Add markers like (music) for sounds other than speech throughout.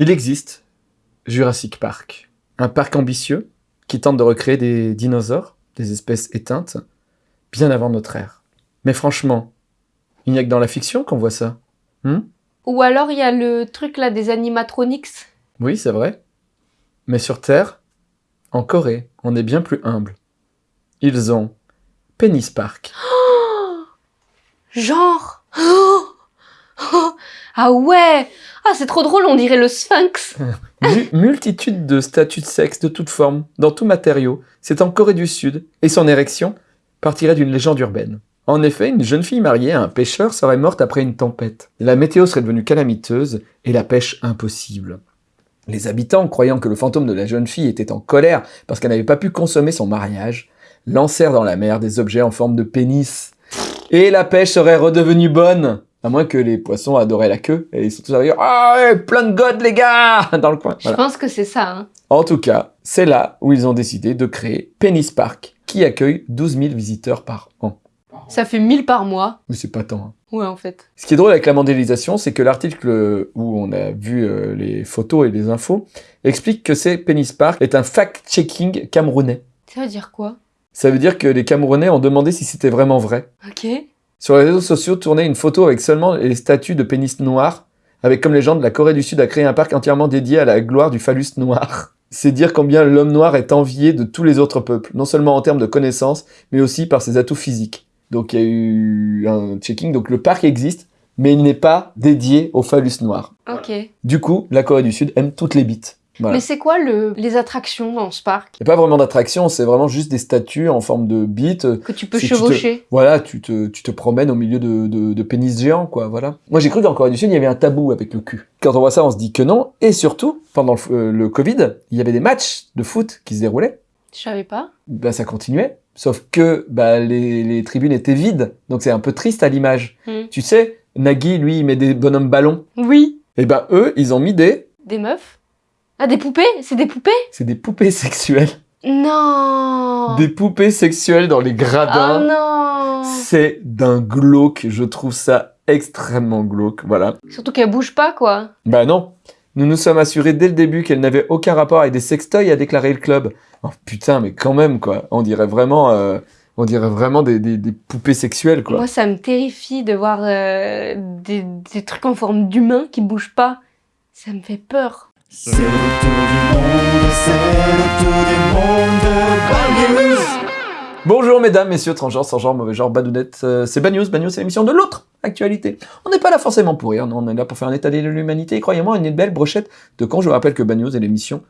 Il existe Jurassic Park, un parc ambitieux qui tente de recréer des dinosaures, des espèces éteintes, bien avant notre ère. Mais franchement, il n'y a que dans la fiction qu'on voit ça. Hmm? Ou alors il y a le truc là des animatronics. oui, c'est vrai. Mais sur Terre, en Corée, on est bien plus humble. Ils ont Penis Park. (gasps) Genre? (gasps) Ah ouais Ah c'est trop drôle, on dirait le sphinx (laughs) Mu- multitude de statues de sexe de toutes formes, dans tout matériau. C'est en Corée du Sud, et son érection partirait d'une légende urbaine. En effet, une jeune fille mariée à un pêcheur serait morte après une tempête. La météo serait devenue calamiteuse et la pêche impossible. Les habitants, croyant que le fantôme de la jeune fille était en colère parce qu'elle n'avait pas pu consommer son mariage, lancèrent dans la mer des objets en forme de pénis. Et la pêche serait redevenue bonne À moins que les poissons adoraient la queue et ils sont tous arrivés Ah ouais, plein de god les gars (laughs) Dans le coin. Je pense que c'est ça. Hein. En tout cas, c'est là où ils ont décidé de créer Penis Park, qui accueille 12 000 visiteurs par an. Ça fait 1000 par mois. Mais c'est pas tant. hein. Ouais, en fait. Ce qui est drôle avec la mondialisation, c'est que l'article où on a vu euh, les photos et les infos explique que c'est Penis Park est un fact-checking camerounais. Ça veut dire quoi? Ça veut dire que les Camerounais ont demandé si c'était vraiment vrai. Ok. Sur les réseaux sociaux, tournait une photo avec seulement les statues de pénis noirs, avec comme légende la Corée du Sud a créé un parc entièrement dédié à la gloire du phallus noir. (laughs) C'est dire combien l'homme noir est envié de tous les autres peuples, non seulement en termes de connaissances, mais aussi par ses atouts physiques. Donc il y a eu un checking, donc le parc existe, mais il n'est pas dédié au phallus noir. Ok. Du coup, la Corée du Sud aime toutes les bites. Voilà. Mais c'est quoi le... les attractions dans ce parc? Il n'y a pas vraiment d'attraction, c'est vraiment juste des statues en forme de bites. que tu peux Si tu te- chevaucher Voilà, tu te, tu te promènes au milieu de, de, de pénis géants, quoi, voilà. Moi, j'ai cru qu'en Corée du Sud, il y avait un tabou avec le cul. Quand on voit ça, on se dit que non. Et surtout, pendant le, euh, le Covid, il y avait des matchs de foot qui se déroulaient. Je savais pas. Bah, ça continuait. Sauf que bah, les, les tribunes étaient vides. Donc, c'est un peu triste à l'image. Hmm. Tu sais, Nagui, lui, il met des bonhommes ballons. Oui. Et ben, eux, ils ont mis des... Des meufs? Ah, des poupées? C'est des poupées? C'est des poupées sexuelles. Non Des poupées sexuelles dans les Oh gradins. non C'est d'un glauque. Je trouve ça extrêmement glauque. Voilà. Surtout qu'elles bougent pas, quoi. Bah non. Nous nous sommes assurés dès le début qu'elle n'avait aucun rapport avec des sextoys, a déclaré le club. Oh putain, mais quand même, quoi. On dirait vraiment, euh, on dirait vraiment des, des- des poupées sexuelles, quoi. Moi, ça me terrifie de voir euh, des, des trucs en forme d'humain qui bougent pas. Ça me fait peur. C'est le tour du monde, c'est le tour du monde. Bonjour mesdames, messieurs, transgenres, sans genre, mauvais genre, badounettes. Euh, c'est Bad News, c'est l'émission de l'autre actualité. On n'est pas là forcément pour rire, non, on est là pour faire un état de l'humanité. Et croyez-moi, une belle brochette de quand je vous rappelle que Bad est l'émission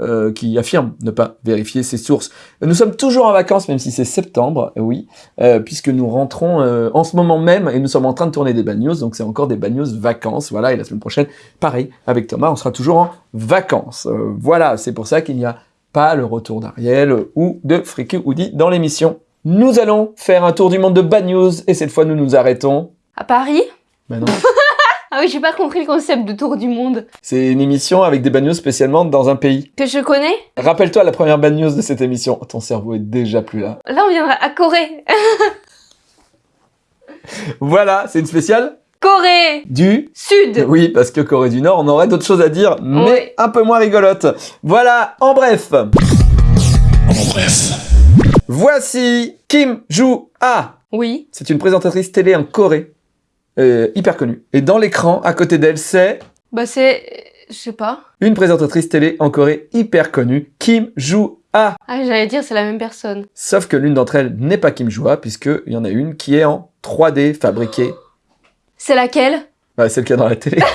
euh, qui affirme ne pas vérifier ses sources. Nous sommes toujours en vacances, même si c'est septembre, oui, euh, puisque nous rentrons euh, en ce moment même et nous sommes en train de tourner des Bad News, donc c'est encore des Bad News vacances, voilà, et la semaine prochaine, pareil, avec Thomas, on sera toujours en vacances. Euh, voilà, c'est pour ça qu'il n'y a pas le retour d'Ariel ou de Friki Woody dans l'émission. Nous allons faire un tour du monde de Bad News, et cette fois nous nous arrêtons. À Paris? Ben non. (laughs) Ah oui, j'ai pas compris le concept de tour du monde. C'est une émission avec des Bad News spécialement dans un pays. Que je connais Rappelle-toi la première Bad News de cette émission. Ton cerveau est déjà plus là. Là, on viendra à Corée. (laughs) Voilà, c'est une spéciale Corée du... Sud Oui, parce que Corée du Nord, on aurait d'autres choses à dire, mais un peu moins rigolote. Voilà, en bref. En bref. Voici Kim Joo-ah. Oui. C'est une présentatrice télé en Corée, euh, hyper connue. Et dans l'écran, à côté d'elle, c'est Bah, c'est. Je sais pas. une présentatrice télé en Corée hyper connue, Kim Joo-ah. Ah, j'allais dire, c'est la même personne. Sauf que l'une d'entre elles n'est pas Kim Joo-ah, puisqu'il y en a une qui est en 3D fabriquée. C'est laquelle? Ouais, celle qu'il y a dans la télé. (laughs)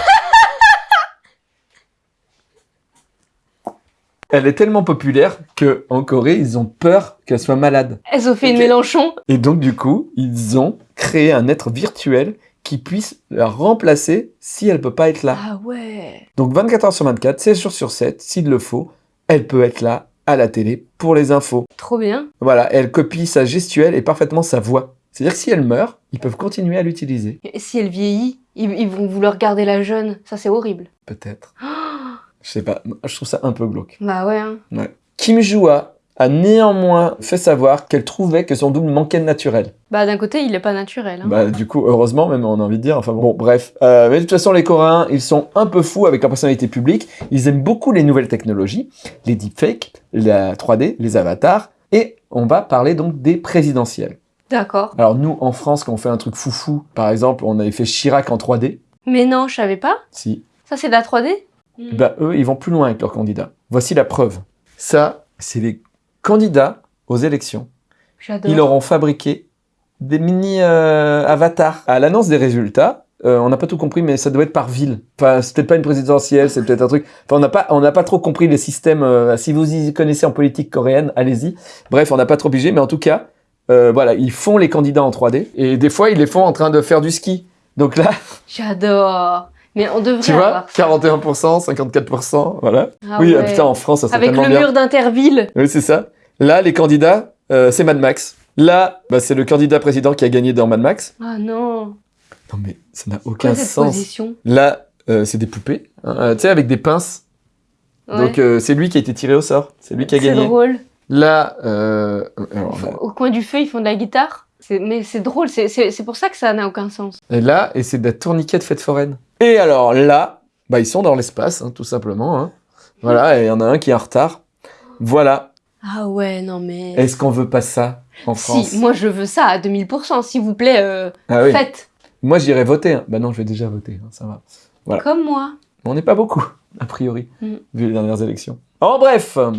Elle est tellement populaire que en Corée, ils ont peur qu'elle soit malade. Elles ont fait une Ok. Mélenchon. Et donc, du coup, ils ont créé un être virtuel qui puisse la remplacer si elle peut pas être là. Ah ouais. Donc 24 heures sur 24, 16 jours sur 7, s'il le faut, elle peut être là à la télé pour les infos. Trop bien. Voilà, elle copie sa gestuelle et parfaitement sa voix. C'est-à-dire que si elle meurt, ils peuvent continuer à l'utiliser. Et si elle vieillit, ils, ils vont vouloir garder la jeune. Ça, c'est horrible. Peut-être. (gasps) Je sais pas, je trouve ça un peu glauque. Bah ouais. hein. Ouais. Kim Joo-ah a néanmoins fait savoir qu'elle trouvait que son double manquait de naturel. Bah d'un côté, il est pas naturel. hein. Bah, du coup, heureusement, même, on a envie de dire. Enfin bon, bref. Euh, mais de toute façon, les Coréens, ils sont un peu fous avec leur personnalité publique. Ils aiment beaucoup les nouvelles technologies, les deepfakes, la 3D, les avatars. Et on va parler donc des présidentielles. D'accord. Alors nous, en France, quand on fait un truc foufou, par exemple, on avait fait Chirac en 3D. Mais non, je savais pas. Si. Ça, c'est de la 3D Bah, eux, ils vont plus loin avec leurs candidats. Voici la preuve. Ça, c'est les candidats aux élections. Ils leur ont fabriqué des mini euh, avatars. À l'annonce des résultats, euh, on n'a pas tout compris, mais ça doit être par ville. Enfin, c'est peut-être pas une présidentielle, c'est peut-être un truc. Enfin, on n'a pas, on n'a pas trop compris les systèmes. euh, si vous y connaissez en politique coréenne, allez-y. Bref, on n'a pas trop pigé, mais en tout cas, euh, voilà, ils font les candidats en 3D et des fois ils les font en train de faire du ski. Donc là, J'adore. Mais on devrait tu vois, avoir ça. 41%, 54%, voilà. Ah oui, ah, putain, en France, ça serait Avec tellement le bien. mur d'Interville. Oui, c'est ça. Là, les candidats, euh, c'est Mad Max. Là, bah, c'est le candidat président qui a gagné dans Mad Max. Ah non. Non, mais ça n'a aucun cette sens. position Là, euh, c'est des poupées, hein, euh, tu sais, avec des pinces. Ouais. Donc, euh, c'est lui qui a été tiré au sort. C'est lui qui a C'est gagné. drôle. Là, alors, là- Au coin du feu, ils font de la guitare. Mais c'est drôle, c'est- c'est c'est pour ça que ça n'a aucun sens. et là, et c'est de la tourniquet de fête foraine. Et alors là, bah, ils sont dans l'espace, hein, tout simplement. hein. Voilà, et il y en a un qui est en retard. Voilà. Ah ouais, non mais... Est-ce qu'on veut pas ça en France? Si, moi je veux ça à 2000%, s'il vous plaît, euh, Ah oui. faites. Moi, j'irai voter. hein. Bah non, je vais déjà voter, hein, ça va. Voilà. Comme moi. Mais On n'est pas beaucoup, a priori, Mm. vu les dernières élections. En bref, En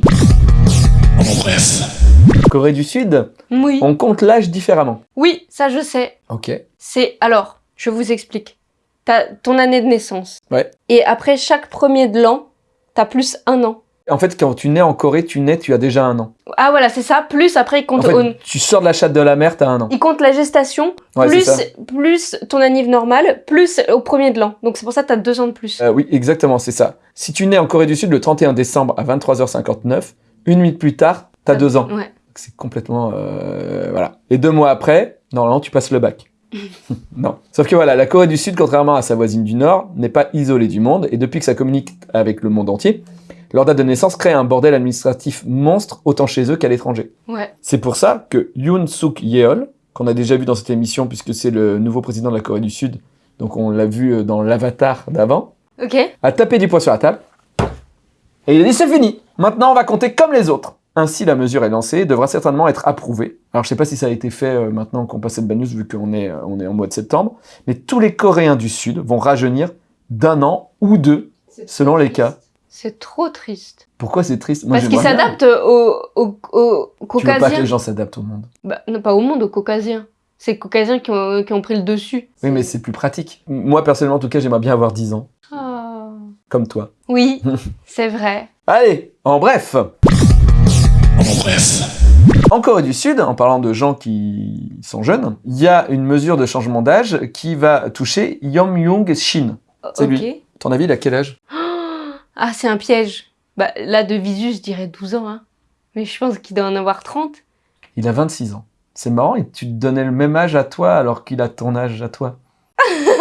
bref. Corée du Sud, Oui. on compte l'âge différemment. Oui, ça je sais. Ok. C'est... Alors, je vous explique. T'as ton année de naissance. Ouais. Et après chaque premier de l'an, t'as plus un an. En fait, quand tu nais en Corée, tu nais, tu as déjà un an. Ah voilà, c'est ça. Plus après, il En compte, fait, au- tu sors de la chatte de la mer, t'as un an. il compte la gestation, Ouais, c'est ça. plus, plus ton anniv normal, plus au premier de l'an. Donc c'est pour ça que t'as deux ans de plus. Euh, oui, exactement, c'est ça. Si tu nais en Corée du Sud le 31 décembre à 23h59, une minute plus tard, t'as deux ans. Ouais. C'est complètement... euh, voilà. Et deux mois après, normalement, tu passes le bac. (laughs) non. Sauf que voilà, la Corée du Sud, contrairement à sa voisine du Nord, n'est pas isolée du monde, et depuis que ça communique avec le monde entier, leur date de naissance crée un bordel administratif monstre autant chez eux qu'à l'étranger. Ouais. C'est pour ça que Yoon Suk Yeol, qu'on a déjà vu dans cette émission puisque c'est le nouveau président de la Corée du Sud, donc on l'a vu euh, dans l'avatar d'avant, Ok. a tapé du poing sur la table. Et il a dit c'est fini. Maintenant on va compter comme les autres. Ainsi la mesure est lancée et devra certainement être approuvée. Alors je sais pas si ça a été fait euh, maintenant qu'on passe cette bad news vu qu'on est, euh, on est en mois de septembre, mais tous les Coréens du Sud vont rajeunir d'un an ou deux selon les cas. C'est trop triste. Pourquoi c'est triste? Moi, Parce qu'ils s'adaptent aux, aux, aux Tu veux pas que caucasiens. les gens s'adaptent au monde? Bah, non, pas au monde, aux caucasiens. C'est les caucasiens qui ont, qui ont pris le dessus. Oui, mais c'est plus pratique. Moi personnellement en tout cas j'aimerais bien avoir 10 ans, Ah. comme toi. Oui, (laughs) c'est vrai. Allez, en bref bref. En Corée du Sud, en parlant de gens qui sont jeunes, il y a une mesure de changement d'âge qui va toucher Yong Young Shin. C'est ok. lui. Ton avis, il a quel âge? (gasps) Ah, c'est un piège. Bah, là, de visu, je dirais 12 ans. Hein. Mais je pense qu'il doit en avoir 30. Il a 26 ans. C'est marrant, et tu te donnais le même âge à toi alors qu'il a ton âge à toi. (laughs)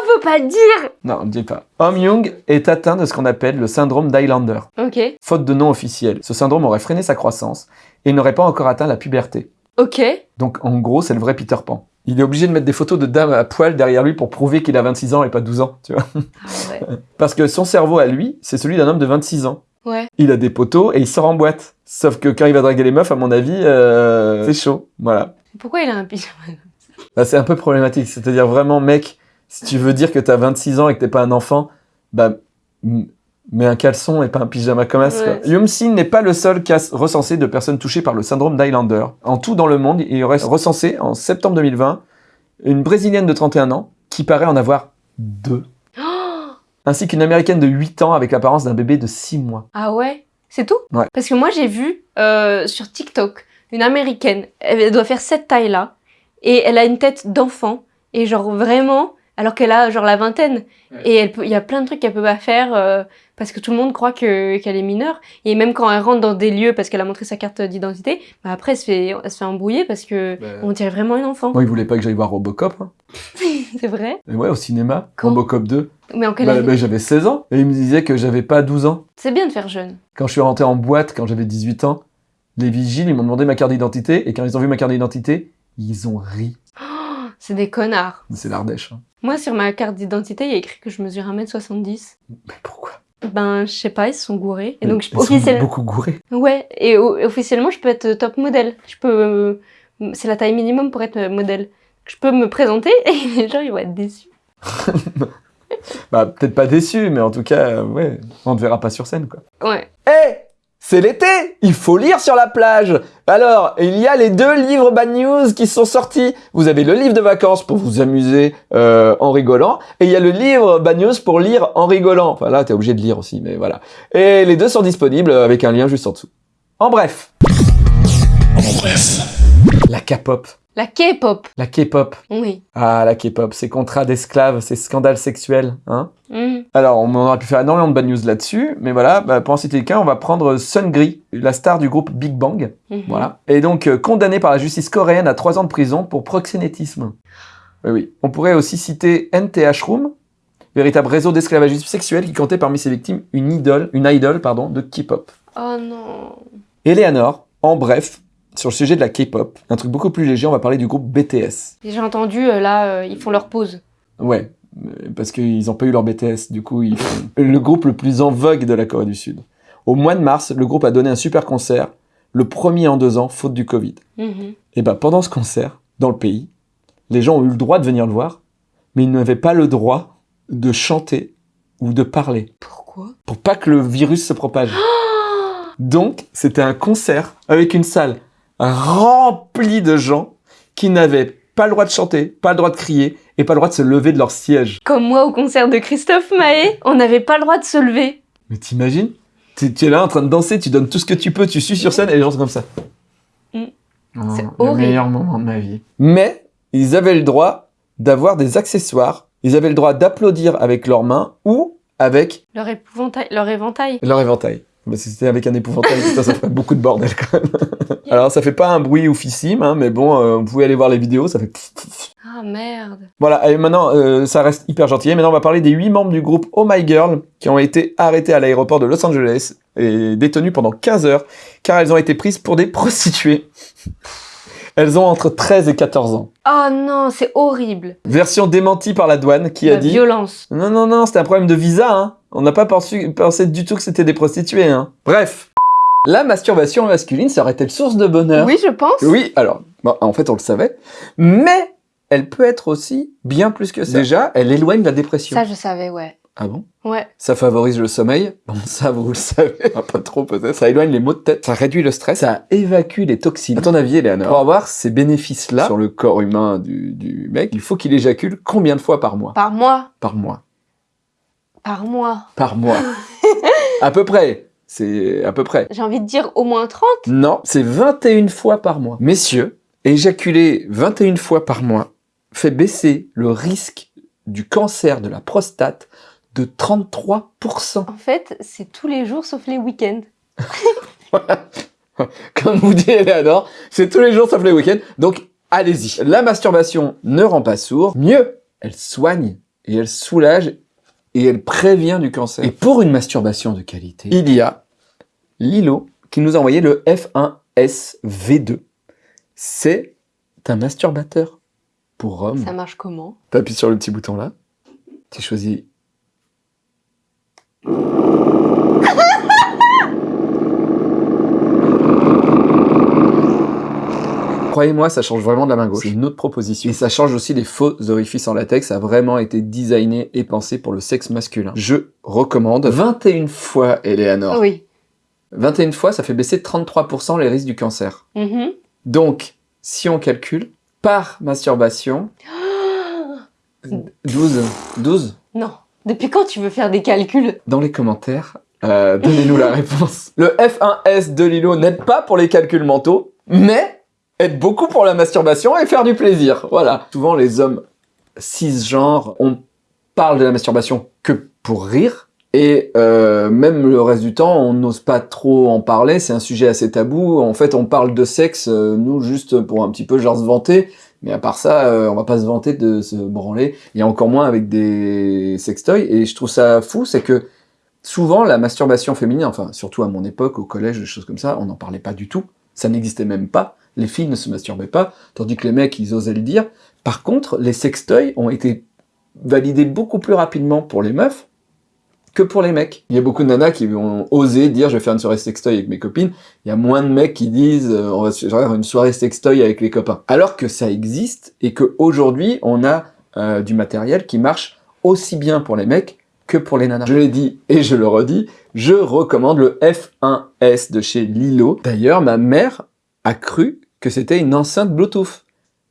Ah, faut pas dire Non, ne dis pas. Hom Young est atteint de ce qu'on appelle le syndrome d'Highlander. Ok. Faute de nom officiel, ce syndrome aurait freiné sa croissance et n'aurait pas encore atteint la puberté. Ok. Donc en gros, c'est le vrai Peter Pan. Il est obligé de mettre des photos de dames à poil derrière lui pour prouver qu'il a 26 ans et pas 12 ans, tu vois. Ah ouais. (laughs) Parce que son cerveau à lui, c'est celui d'un homme de 26 ans. Ouais. Il a des poteaux et il sort en boîte. Sauf que quand il va draguer les meufs, à mon avis, euh, c'est chaud. Voilà. Pourquoi il a un pyjama Bah, c'est un peu problématique. C'est-à-dire vraiment, mec, si tu veux dire que t'as 26 ans et que t'es pas un enfant, bah, mets un caleçon et pas un pyjama comme as. Ouais. Yum-Sin n'est pas le seul cas recensé de personnes touchées par le syndrome d'Highlander. En tout dans le monde, il y aurait recensé en septembre 2020 une brésilienne de 31 ans qui paraît en avoir deux. Oh (gasps) Ainsi qu'une américaine de 8 ans avec l'apparence d'un bébé de 6 mois. Ah ouais? C'est tout? Ouais. Parce que moi, j'ai vu euh, sur TikTok une américaine. Elle doit faire cette taille-là. Et elle a une tête d'enfant. Et genre vraiment, alors qu'elle a genre la vingtaine. Ouais. Et elle peut- il y a plein de trucs qu'elle peut pas faire euh, parce que tout le monde croit que qu'elle est mineure. Et même quand elle rentre dans des lieux parce qu'elle a montré sa carte d'identité, bah après elle se fait, elle se fait embrouiller parce que on dirait vraiment une enfant. Moi, il voulait pas que j'aille voir Robocop. hein. (laughs) C'est vrai Et ouais, au cinéma, Quand Robocop 2. Mais en quelle Bah, année bah, j'avais 16 ans. Et il me disait que j'avais pas 12 ans. C'est bien de faire jeune. Quand je suis rentré en boîte, quand j'avais 18 ans, Les vigiles, ils m'ont demandé ma carte d'identité, et quand ils ont vu ma carte d'identité, ils ont ri. C'est des connards. C'est l'Ardèche. hein. Moi, sur ma carte d'identité, il y a écrit que je mesure 1m70. Mais pourquoi? Ben, je sais pas, ils se sont gourés. Et donc, je, Ils sont officiellement... beaucoup gourés. Ouais, et officiellement, je peux être top modèle. Je peux... euh, C'est la taille minimum pour être euh, modèle. Je peux me présenter (laughs) et les gens, ils vont être déçus. (laughs) Bah, peut-être pas déçu, mais en tout cas, euh, ouais, on te verra pas sur scène, quoi. Ouais. Eh c'est l'été Il faut lire sur la plage Alors, il y a les deux livres Bad News qui sont sortis. Vous avez le livre de vacances pour vous amuser euh, en rigolant, et il y a le livre Bad News pour lire en rigolant. Enfin là, t'es obligé de lire aussi, mais voilà. Et les deux sont disponibles avec un lien juste en dessous. En bref, En bref. la K-pop. La K-pop. La K-pop. Oui. Ah, la K-pop, ces contrats d'esclaves, ces scandales sexuels, hein Mhm. Alors, on aurait pu faire énormément de bad news là-dessus, mais voilà, bah, pour en citer qu'un, on va prendre Sungri, la star du groupe Big Bang, Mhm. voilà, et donc euh, condamné par la justice coréenne à trois ans de prison pour proxénétisme. Oui, oui. On pourrait aussi citer NTH Room, véritable réseau d'esclavagisme sexuel qui comptait parmi ses victimes une idole, une idole, pardon, de K-pop. Oh non. Eleanor, en bref, sur le sujet de la K-pop, un truc beaucoup plus léger, on va parler du groupe BTS. J'ai entendu, euh, là, euh, ils font leur pause. Ouais, euh, parce qu'ils n'ont pas eu leur BTS, du coup, ils font le groupe le plus en vogue de la Corée du Sud. Au mois de mars, le groupe a donné un super concert, le premier en deux ans, faute du Covid. Mhm. Et ben pendant ce concert, dans le pays, les gens ont eu le droit de venir le voir, mais ils n'avaient pas le droit de chanter ou de parler, Pourquoi? Pour pas que le virus se propage. (gasps) Donc, c'était un concert avec une salle remplie de gens qui n'avaient pas le droit de chanter, pas le droit de crier et pas le droit de se lever de leur siège. Comme moi au concert de Christophe Maé, on n'avait pas le droit de se lever. Mais t'imagines? Tu, tu es là en train de danser, tu donnes tout ce que tu peux, tu suis sur scène et les gens sont comme ça. Mm. Oh, C'est le horrible. meilleur moment de ma vie. Mais ils avaient le droit d'avoir des accessoires, ils avaient le droit d'applaudir avec leurs mains ou avec Leur épouvantail, leur éventail. leur éventail. Bah, si c'était avec un épouvantail, putain, ça ferait beaucoup de bordel quand même. (laughs) Alors ça fait pas un bruit oufissime, hein, mais bon, euh, vous pouvez aller voir les vidéos, ça fait... Ah merde. Voilà, et maintenant, euh, ça reste hyper gentil. Et Maintenant, on va parler des huit membres du groupe Oh My Girl qui ont été arrêtés à l'aéroport de Los Angeles et détenus pendant 15 heures car elles ont été prises pour des prostituées. Elles ont entre 13 et 14 ans. Oh non, c'est horrible. Version démentie par la douane qui a La dit violence. Non, non, non, c'était un problème de visa. Hein. On n'a pas pensé, pensé du tout que c'était des prostituées. Hein. Bref, la masturbation masculine serait-elle source de bonheur? Oui, je pense. Oui, alors, bon, en fait, on le savait. Mais elle peut être aussi bien plus que ça. Déjà, elle éloigne la dépression. Ça, je savais, ouais. Ah bon? Ouais. Ça favorise le sommeil? Bon, (laughs) ça, vous le savez. Ah, pas trop, peut-être. Ça éloigne les maux de tête. Ça réduit le stress. Ça évacue les toxines. À ton avis, Eleanor, pour avoir ces bénéfices-là sur le corps humain du, du mec, il faut qu'il éjacule combien de fois par mois? Par mois. Par mois. Par mois. Par mois. (laughs) à peu près. C'est à peu près. J'ai envie de dire au moins 30. Non, c'est 21 fois par mois. Messieurs, éjaculer 21 fois par mois fait baisser le risque du cancer de la prostate de 33%. En fait, c'est tous les jours sauf les week-ends. (laughs) Comme vous dit Eleanor, c'est tous les jours sauf les week-ends. Donc, allez-y. La masturbation ne rend pas sourd. Mieux, elle soigne et elle soulage et elle prévient du cancer. Et pour une masturbation de qualité, il y a Lilo qui nous a envoyé le F1S V2. C'est un masturbateur pour hommes. Ça marche comment? T'appuies sur le petit bouton là. Tu choisis. Croyez-moi, ça change vraiment de la main gauche. C'est une autre proposition. Et ça change aussi les faux orifices en latex. Ça a vraiment été designé et pensé pour le sexe masculin. Je recommande 21 fois, Eleanor. Oui. 21 fois, ça fait baisser de 33% les risques du cancer. Mhm. Donc, si on calcule, par masturbation, (gasps) 12, 12 Non. Depuis quand tu veux faire des calculs? Dans les commentaires. euh, Donnez-nous la (laughs) réponse. Le F1S de Lilo n'aide pas pour les calculs mentaux, mais aide beaucoup pour la masturbation et faire du plaisir. Voilà. Souvent, les hommes cisgenres, on parle de la masturbation que pour rire. Et euh, même le reste du temps, on n'ose pas trop en parler. C'est un sujet assez tabou. En fait, on parle de sexe, euh, nous, juste pour un petit peu genre se vanter. Mais à part ça, euh, on va pas se vanter de se branler. Et encore moins avec des sextoys. Et je trouve ça fou, c'est que souvent la masturbation féminine, enfin surtout à mon époque, au collège, des choses comme ça, on n'en parlait pas du tout. Ça n'existait même pas. Les filles ne se masturbaient pas, tandis que les mecs, ils osaient le dire. Par contre, les sextoys ont été validés beaucoup plus rapidement pour les meufs que pour les mecs. Il y a beaucoup de nanas qui ont osé dire je vais faire une soirée sextoy avec mes copines. Il y a moins de mecs qui disent euh, on va faire une soirée sextoy avec les copains. Alors que ça existe et qu'aujourd'hui on a euh, du matériel qui marche aussi bien pour les mecs que pour les nanas. Je l'ai dit et je le redis, je recommande le F1S de chez Lilo. D'ailleurs, ma mère a cru que c'était une enceinte Bluetooth,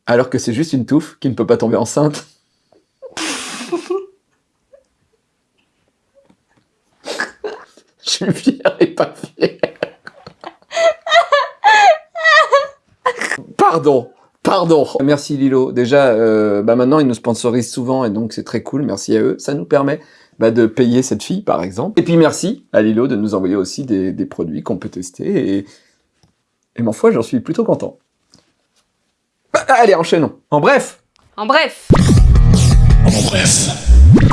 alors que c'est juste une touffe qui ne peut pas tomber enceinte. Je suis fier et pas fier. Pardon, pardon. Merci Lilo. Déjà, euh, bah maintenant ils nous sponsorisent souvent et donc c'est très cool. Merci à eux. Ça nous permet bah, de payer cette fille par exemple. Et puis merci à Lilo de nous envoyer aussi des, des produits qu'on peut tester et, et ma foi, j'en suis plutôt content. Bah, allez, enchaînons. En bref, En bref.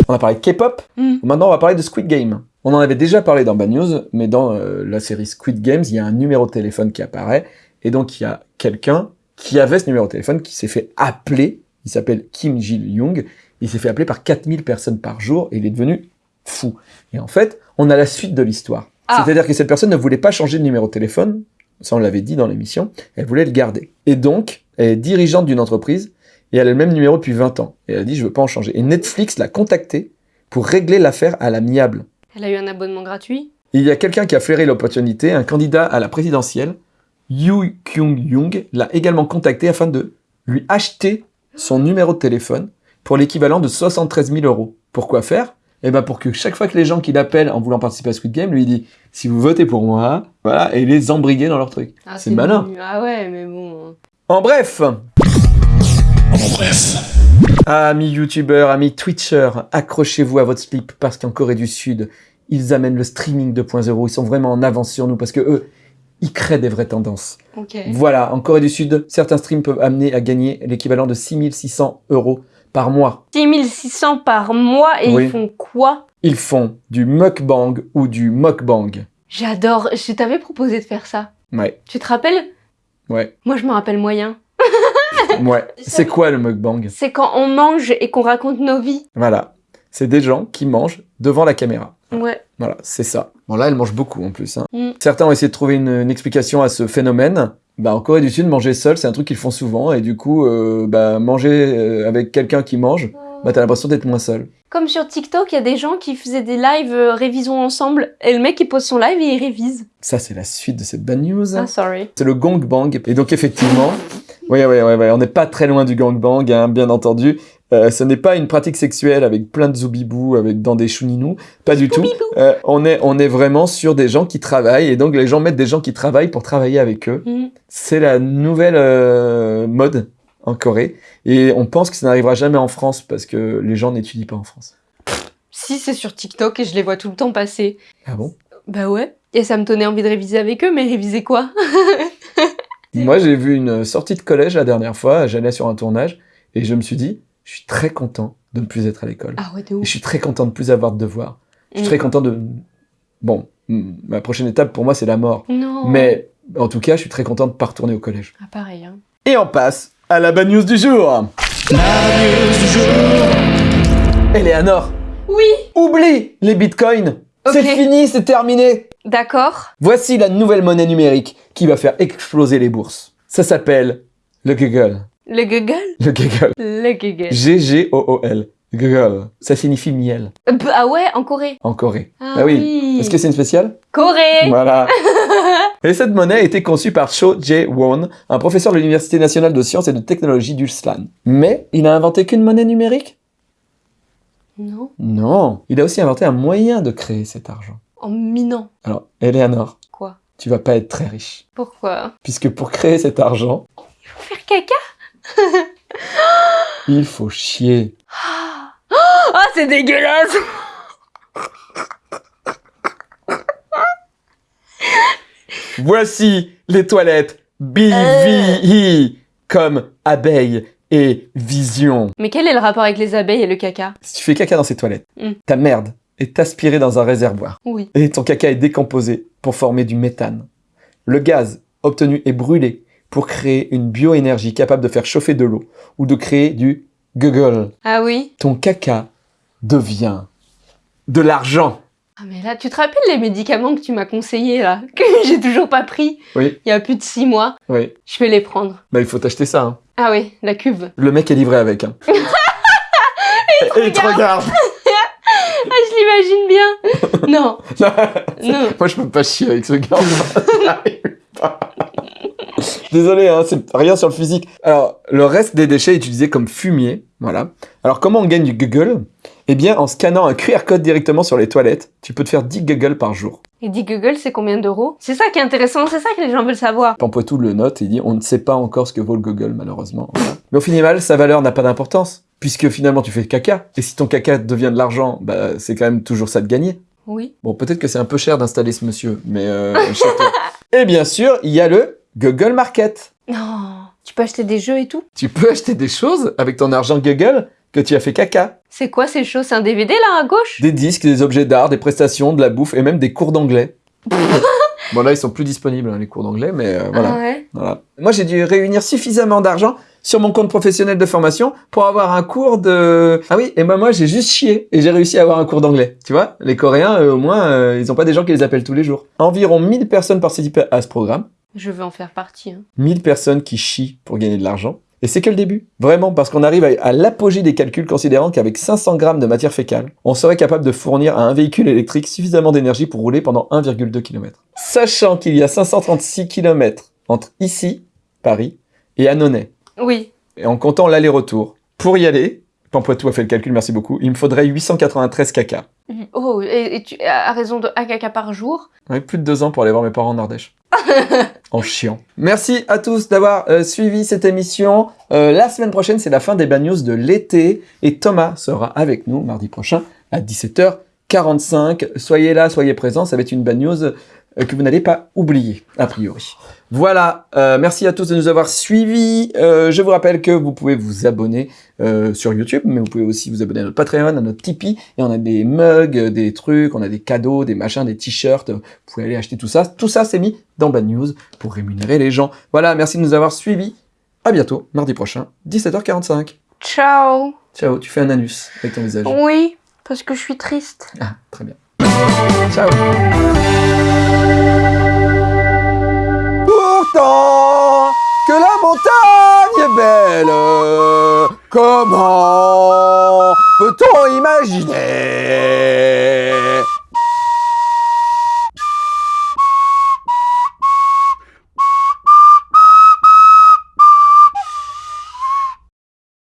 on a parlé de K-pop. Mm. Maintenant, on va parler de Squid Game. On en avait déjà parlé dans Bad News, mais dans euh, la série Squid Games, il y a un numéro de téléphone qui apparaît, et donc il y a quelqu'un qui avait ce numéro de téléphone qui s'est fait appeler, il s'appelle Kim Jil-young, il s'est fait appeler par 4000 personnes par jour, et il est devenu fou. Et en fait, on a la suite de l'histoire. Ah. C'est-à-dire que cette personne ne voulait pas changer de numéro de téléphone, ça on l'avait dit dans l'émission, elle voulait le garder. Et donc, elle est dirigeante d'une entreprise, et elle a le même numéro depuis 20 ans. Et elle a dit, je veux pas en changer. Et Netflix l'a contacté pour régler l'affaire à l'amiable. Elle a eu un abonnement gratuit. Il y a quelqu'un qui a flairé l'opportunité, un candidat à la présidentielle, Yu Kyung-young, l'a également contacté afin de lui acheter son numéro de téléphone pour l'équivalent de 73 000 euros. Pourquoi faire? Eh ben pour que chaque fois que les gens qui l'appellent en voulant participer à Squid Game lui dit si vous votez pour moi, voilà, et les embriguer dans leur truc. Ah, C'est malin. Ah ouais, mais bon. En bref Amis youtubeurs, amis twitchers, accrochez-vous à votre slip parce qu'en Corée du Sud, ils amènent le streaming 2.0, ils sont vraiment en avance sur nous parce que eux, ils créent des vraies tendances. Ok. Voilà, en Corée du Sud, certains streams peuvent amener à gagner l'équivalent de 6600 euros par mois. 6600 par mois et Oui. ils font quoi? Ils font du mukbang ou du mukbang. J'adore. Je t'avais proposé de faire ça. Ouais, Tu te rappelles? Ouais, Moi, je me rappelle moyen. Ouais. C'est quoi le mukbang C'est quand on mange et qu'on raconte nos vies. Voilà. C'est des gens qui mangent devant la caméra. Ouais. Voilà, c'est ça. Bon là, elle mange beaucoup en plus. hein. Mm. Certains ont essayé de trouver une, une explication à ce phénomène. Bah, en Corée du Sud, manger seul, c'est un truc qu'ils font souvent. Et du coup, euh, bah, manger euh, avec quelqu'un qui mange, bah, t'as l'impression d'être moins seul. Comme sur TikTok, il y a des gens qui faisaient des lives euh, révisons ensemble. Et le mec, il pose son live et il révise. Ça, c'est la suite de cette bad news. Ah, sorry. C'est le gangbang. Et donc, effectivement, oui, oui, oui, oui, on n'est pas très loin du gangbang, hein, bien entendu. Euh, ce n'est pas une pratique sexuelle avec plein de zoubibou, avec dans des chouninous, pas du tout. Euh, on, est, on est vraiment sur des gens qui travaillent, et donc les gens mettent des gens qui travaillent pour travailler avec eux. Mhm. C'est la nouvelle euh, mode en Corée, et on pense que ça n'arrivera jamais en France, parce que les gens n'étudient pas en France. Si, c'est sur TikTok et je les vois tout le temps passer. Ah bon? Bah ouais. Et ça me donnait envie de réviser avec eux, mais réviser quoi? (laughs) Moi, j'ai vu une sortie de collège la dernière fois, j'allais sur un tournage, et je me suis dit, je suis très content de ne plus être à l'école. Ah ouais, de Et ouf. je suis très content de ne plus avoir de devoirs. Je suis Mm. très content de... Bon, mm, ma prochaine étape pour moi, c'est la mort. Non. Mais en tout cas, je suis très content de ne pas retourner au collège. Ah, pareil, hein. Et on passe à la bad news du jour. Eleanor, Oui oublie les bitcoins. C'est fini, c'est terminé. D'accord. Voici la nouvelle monnaie numérique qui va faire exploser les bourses. Ça s'appelle le Google. Le Google? Le Google. Le Google. G-G-O-O-L. Google. Ça signifie miel Euh, bah, ah ouais, en Corée. en Corée. Ah, Ah oui. Est-ce que c'est une spéciale? Corée Voilà. (laughs) Et cette monnaie a été conçue par Cho Jae-won, un professeur de l'Université nationale de sciences et de technologie d'Ulsan. Mais il a inventé qu'une monnaie numérique? Non. Non. Il a aussi inventé un moyen de créer cet argent. En minant. Alors, Eleanor, Quoi? tu vas pas être très riche. Pourquoi? Puisque pour créer cet argent, Faire caca? (laughs) il faut chier. Ah, c'est dégueulasse Voici les toilettes BVI comme abeille et vision. Mais quel est le rapport avec les abeilles et le caca? Si tu fais caca dans ces toilettes, Mm. ta merde est aspirée dans un réservoir. Oui. et ton caca est décomposé pour former du méthane. Le gaz obtenus et brûlés pour créer une bioénergie capable de faire chauffer de l'eau ou de créer du Google. Ah oui? Ton caca devient de l'argent. Ah mais là, tu te rappelles les médicaments que tu m'as conseillés là (laughs) Que j'ai toujours pas pris? Oui, Il y a plus de six mois. oui. Je vais les prendre. Bah, il faut t'acheter ça. hein. Ah oui, la cuve. Le mec est livré avec. Hein. (laughs) Et il te regarde. Ah, je l'imagine bien (laughs) Non, non. Moi, je peux pas chier avec ce gars. (laughs) (laughs) Désolé, hein, c'est rien sur le physique. Alors, le reste des déchets est utilisé comme fumier. Voilà. Alors, comment on gagne du Google? Eh bien, en scannant un QR code directement sur les toilettes, tu peux te faire 10 Google par jour. Et dit Google, c'est combien d'euros? C'est ça qui est intéressant, c'est ça que les gens veulent savoir. Pampoitou le note et dit on ne sait pas encore ce que vaut le Google, malheureusement. Voilà. Mais au final, sa valeur n'a pas d'importance. Puisque finalement, tu fais caca. Et si ton caca devient de l'argent, bah, c'est quand même toujours ça de gagner. Oui. Bon, peut-être que c'est un peu cher d'installer ce monsieur, mais euh. (laughs) Et bien sûr, il y a le Google Market. Non, tu peux acheter des jeux et tout? Tu peux acheter des choses avec ton argent Google que tu as fait caca. C'est quoi ces choses? C'est un DVD là à gauche? Des disques, des objets d'art, des prestations, de la bouffe et même des cours d'anglais. (laughs) bon là, ils sont plus disponibles, hein, les cours d'anglais, mais euh, voilà. Ah ouais voilà. Moi, j'ai dû réunir suffisamment d'argent sur mon compte professionnel de formation pour avoir un cours de... Ah oui, et ben moi, j'ai juste chié et j'ai réussi à avoir un cours d'anglais. Tu vois, les Coréens, eux, au moins, euh, ils ont pas des gens qui les appellent tous les jours. Environ 1000 personnes participent à ce programme. Je veux en faire partie. hein. 1000 personnes qui chient pour gagner de l'argent. Et c'est que le début. Vraiment, parce qu'on arrive à, à l'apogée des calculs considérant qu'avec 500 grammes de matière fécale, on serait capable de fournir à un véhicule électrique suffisamment d'énergie pour rouler pendant 1,2 km. Sachant qu'il y a 536 km entre ici, Paris, et Annonay, Oui. et en comptant l'aller-retour, pour y aller, Pampoitou a fait le calcul, merci beaucoup, il me faudrait 893 caca. Oh, et, et tu à raison de 1 caca par jour? Plus de deux ans pour aller voir mes parents en Ardèche. (laughs) en chiant. Merci à tous d'avoir euh, suivi cette émission. Euh, la semaine prochaine, c'est la fin des bad news de l'été. Et Thomas sera avec nous mardi prochain à 17h45. Soyez là, soyez présents. Ça va être une bad news euh, que vous n'allez pas oublier, a priori. Voilà, euh, merci à tous de nous avoir suivis. Euh, je vous rappelle que vous pouvez vous abonner euh, sur YouTube, mais vous pouvez aussi vous abonner à notre Patreon, à notre Tipeee, et on a des mugs, euh, des trucs, on a des cadeaux, des machins, des t-shirts. Vous pouvez aller acheter tout ça. Tout ça, c'est mis dans Bad News pour rémunérer les gens. Voilà, merci de nous avoir suivis. À bientôt, mardi prochain, 17h45. Ciao Ciao, tu fais un anus avec ton visage. Oui, parce que je suis triste. Ah, très bien. Ciao. Pourtant que la montagne est belle, comment peut-on imaginer